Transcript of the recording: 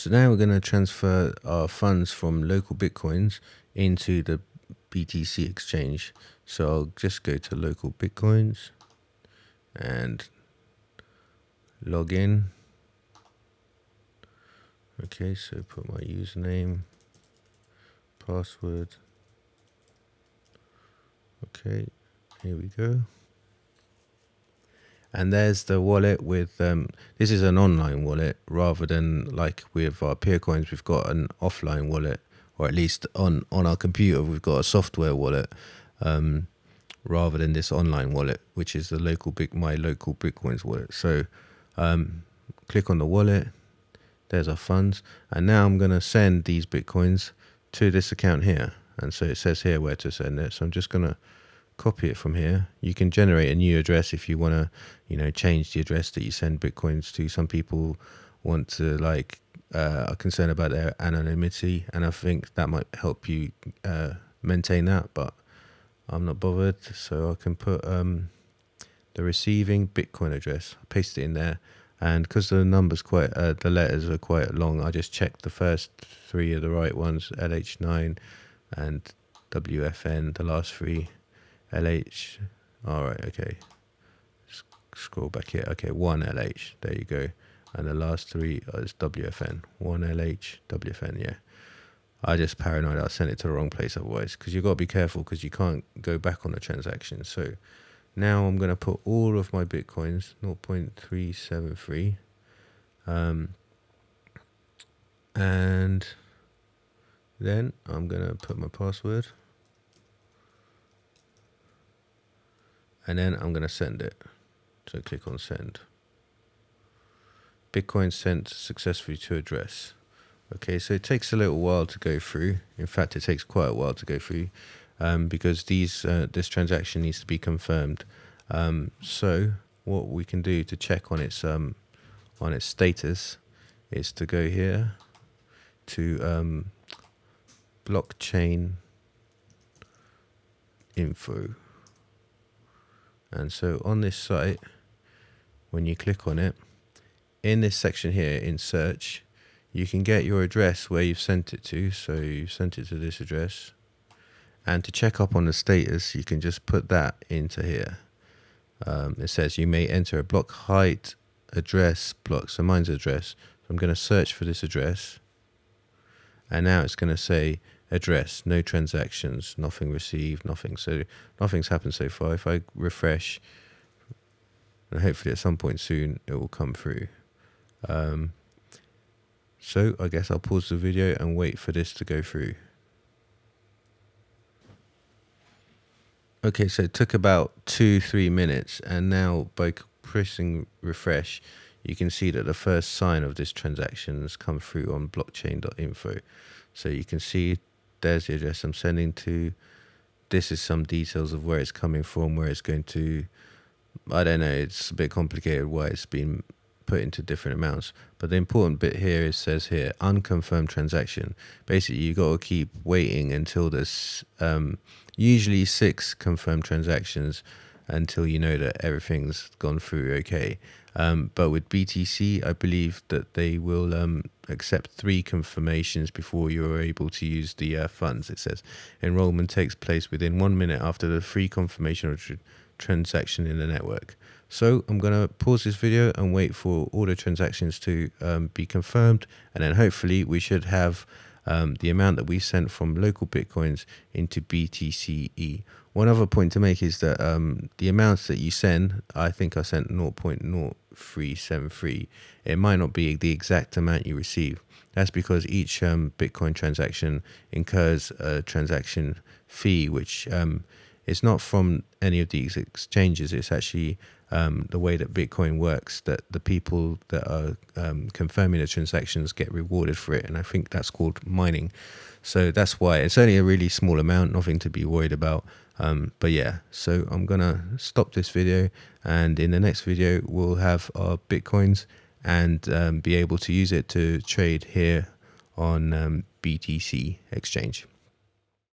So now we're going to transfer our funds from local Bitcoins into the BTC exchange. So I'll just go to local Bitcoins and log in. Okay, so put my username, password. Okay, here we go. And there's the wallet with, um, this is an online wallet rather than like with our Peercoins, we've got an offline wallet, or at least on, on our computer, we've got a software wallet um, rather than this online wallet, which is the local big, my local Bitcoins wallet. So um, click on the wallet, there's our funds. And now I'm going to send these Bitcoins to this account here. And so it says here where to send it. So I'm just going to copy it from here. You can generate a new address if you want to, you know, change the address that you send bitcoins to. Some people want to like uh, are concerned about their anonymity, and I think that might help you uh, maintain that. But I'm not bothered, so I can put um, the receiving Bitcoin address. paste it in there, and because the numbers quite, uh, the letters are quite long, I just checked the first three are the right ones, LH9 and WFN, the last three LH. All right, okay. scroll back here. Okay, one LH. There you go. And the last three is WFN. One LH, WFN. Yeah. I just paranoid I sent it to the wrong place otherwise because you've got to be careful because you can't go back on the transaction. So now I'm going to put all of my bitcoins 0.373 um, and then I'm going to put my password and then I'm going to send it. So click on send. Bitcoin sent successfully to address. Okay, so it takes a little while to go through. In fact, it takes quite a while to go through um, because these uh, this transaction needs to be confirmed. Um, so what we can do to check on its um, on its status is to go here to um, blockchain info. And so on this site, when you click on it, in this section here in search, you can get your address where you've sent it to. So you sent it to this address. And to check up on the status, you can just put that into here. Um, it says you may enter a block height address block. So mine's address. So I'm going to search for this address. And now it's going to say address, no transactions, nothing received, nothing. So nothing's happened so far. If I refresh, and hopefully at some point soon it will come through. Um, so I guess I'll pause the video and wait for this to go through. Okay, so it took about two, three minutes, and now by pressing refresh, you can see that the first sign of this transaction has come through on blockchain.info. So you can see there's the address I'm sending to. This is some details of where it's coming from, where it's going to. I don't know. It's a bit complicated why it's been put into different amounts. But the important bit here is says here unconfirmed transaction. Basically, you got to keep waiting until there's um, usually six confirmed transactions until you know that everything's gone through okay. Um, but with BTC, I believe that they will um, accept three confirmations before you are able to use the uh, funds. It says enrollment takes place within one minute after the free confirmation of tr transaction in the network. So I'm going to pause this video and wait for all the transactions to um, be confirmed. And then hopefully we should have um, the amount that we sent from local Bitcoins into BTC-e. One other point to make is that um, the amounts that you send, I think I sent 0.0373. It might not be the exact amount you receive. That's because each um, Bitcoin transaction incurs a transaction fee, which is not from any of these exchanges. It's actually um, the way that Bitcoin works, that the people that are um, confirming the transactions get rewarded for it. And I think that's called mining. So that's why it's only a really small amount, nothing to be worried about. Um, but yeah, so I'm going to stop this video. And in the next video, we'll have our Bitcoins and um, be able to use it to trade here on um, BTC exchange.